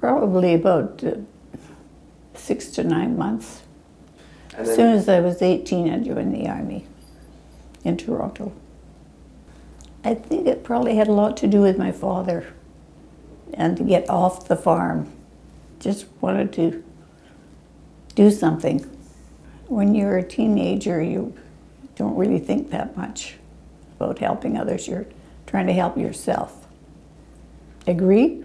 Probably about uh, six to nine months. And As soon as I was 18, I joined the army in Toronto. I think it probably had a lot to do with my father and to get off the farm. Just wanted to do something. When you're a teenager, you don't really think that much about helping others. You're trying to help yourself. Agree?